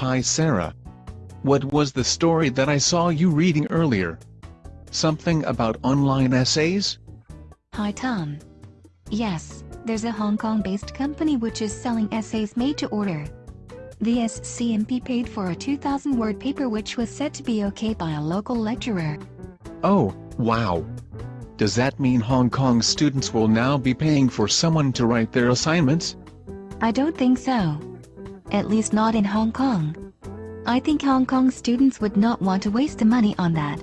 Hi Sarah. What was the story that I saw you reading earlier? Something about online essays? Hi Tom. Yes, there's a Hong Kong-based company which is selling essays made to order. The SCMP paid for a 2,000-word paper which was said to be okay by a local lecturer. Oh, wow. Does that mean Hong Kong students will now be paying for someone to write their assignments? I don't think so. At least not in Hong Kong. I think Hong Kong students would not want to waste the money on that.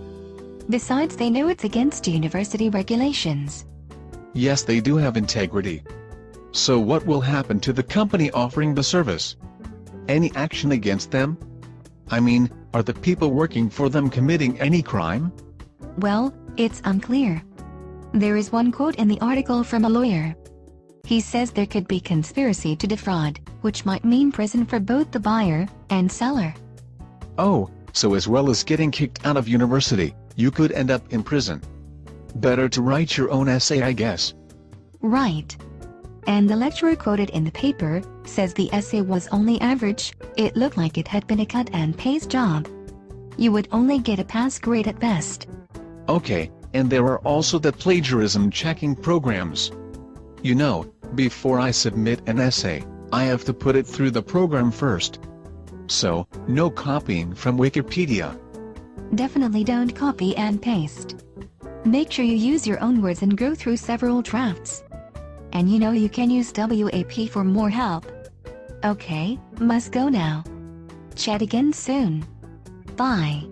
Besides they know it's against university regulations. Yes they do have integrity. So what will happen to the company offering the service? Any action against them? I mean, are the people working for them committing any crime? Well, it's unclear. There is one quote in the article from a lawyer. He says there could be conspiracy to defraud, which might mean prison for both the buyer and seller. Oh, so as well as getting kicked out of university, you could end up in prison. Better to write your own essay I guess. Right. And the lecturer quoted in the paper, says the essay was only average, it looked like it had been a cut and paste job. You would only get a pass grade at best. Okay, and there are also the plagiarism checking programs. You know, before I submit an essay, I have to put it through the program first. So, no copying from Wikipedia. Definitely don't copy and paste. Make sure you use your own words and go through several drafts. And you know you can use WAP for more help. Okay, must go now. Chat again soon. Bye.